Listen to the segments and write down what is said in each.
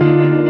Música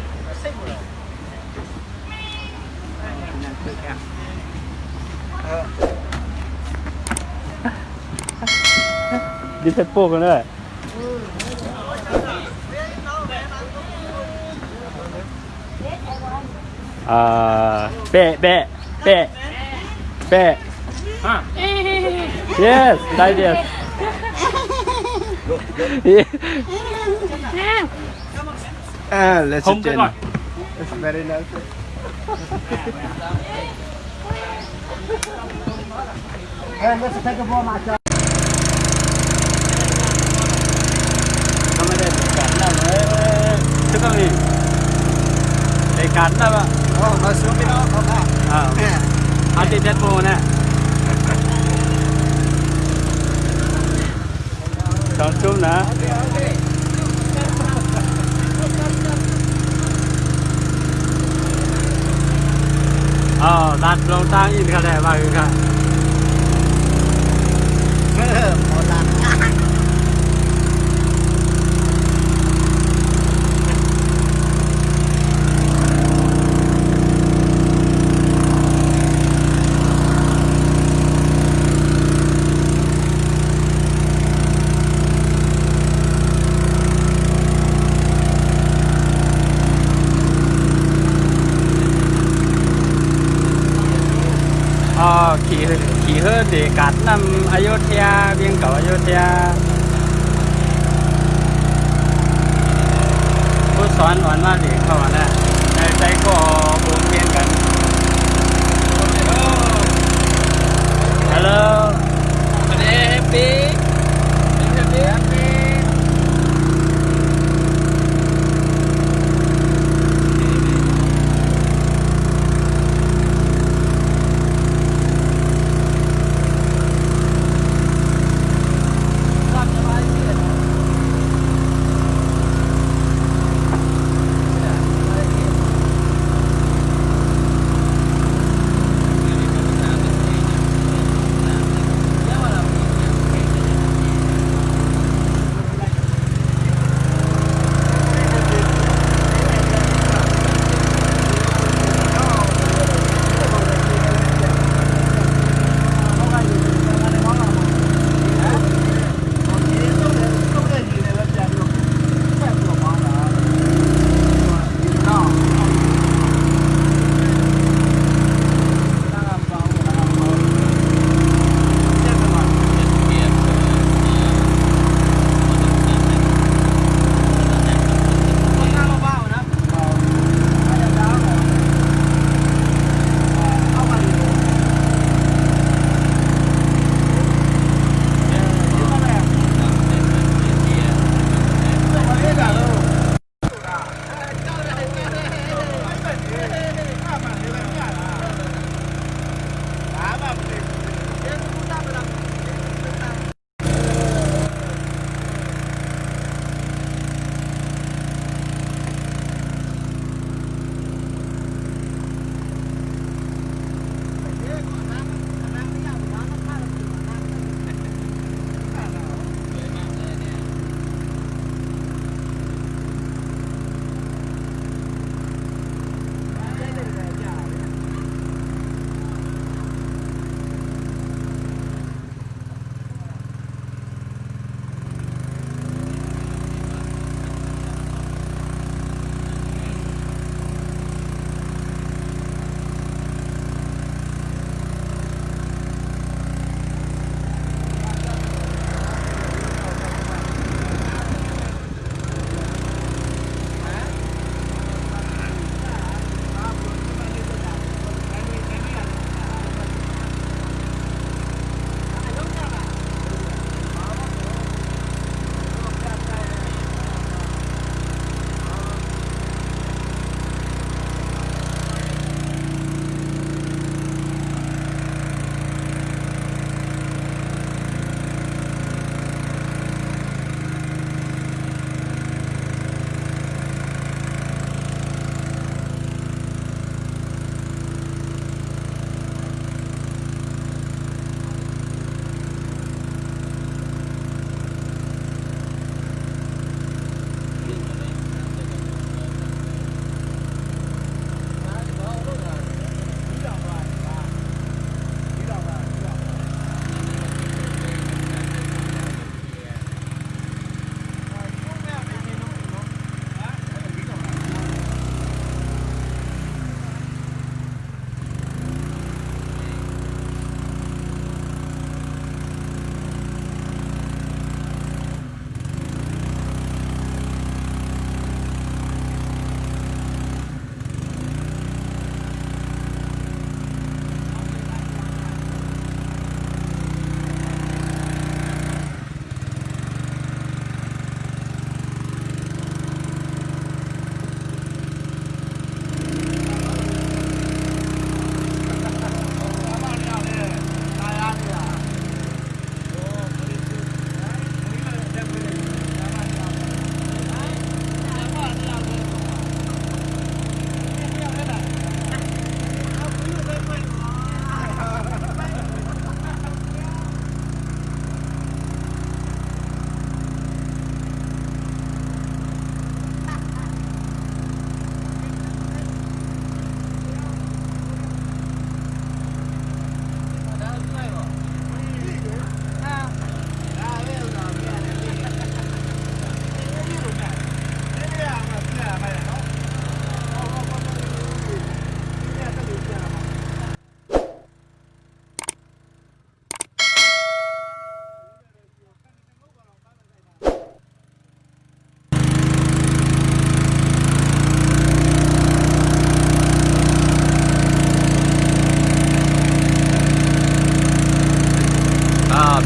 đi thép bô con đấy à bẹ bẹ bẹ bẹ yes đại diện. ah let's Home again it's very nice And let's take a ball, my จังเลยในการนะว่าโอ้มาซื้อไปแล้วครับอ่าอาทิตย์เดทโฟนะตอนช่วงนะ อ๋อตัดลงตั้งอินกันแดบ้างคือค่ะเออแล้วสีกัดนำอยุธยาเบียงเก่าอยุธยาผู้สอนอ่อนว่าดีเข้ามาแล้วในใจก็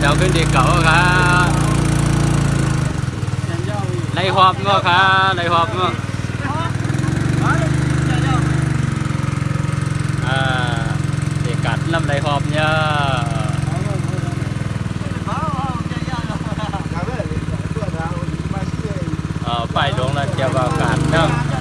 cháu kinh đi cậu khá lấy hộp nữa khá lấy hộp à thì cắt làm lấy hộp nha ờ phải đúng là chưa vào cắt đâu